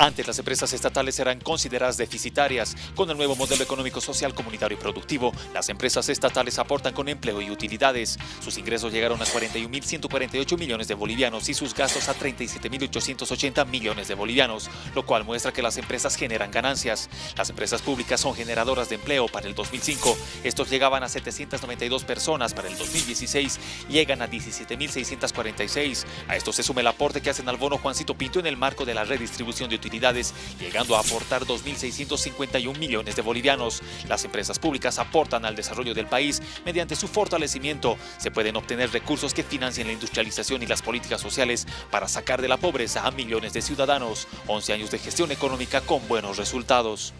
Antes las empresas estatales eran consideradas deficitarias. Con el nuevo modelo económico social comunitario y productivo, las empresas estatales aportan con empleo y utilidades. Sus ingresos llegaron a 41.148 millones de bolivianos y sus gastos a 37.880 millones de bolivianos, lo cual muestra que las empresas generan ganancias. Las empresas públicas son generadoras de empleo para el 2005. Estos llegaban a 792 personas para el 2016 y llegan a 17.646. A esto se suma el aporte que hacen al bono Juancito Pinto en el marco de la redistribución de llegando a aportar 2.651 millones de bolivianos. Las empresas públicas aportan al desarrollo del país mediante su fortalecimiento. Se pueden obtener recursos que financien la industrialización y las políticas sociales para sacar de la pobreza a millones de ciudadanos. 11 años de gestión económica con buenos resultados.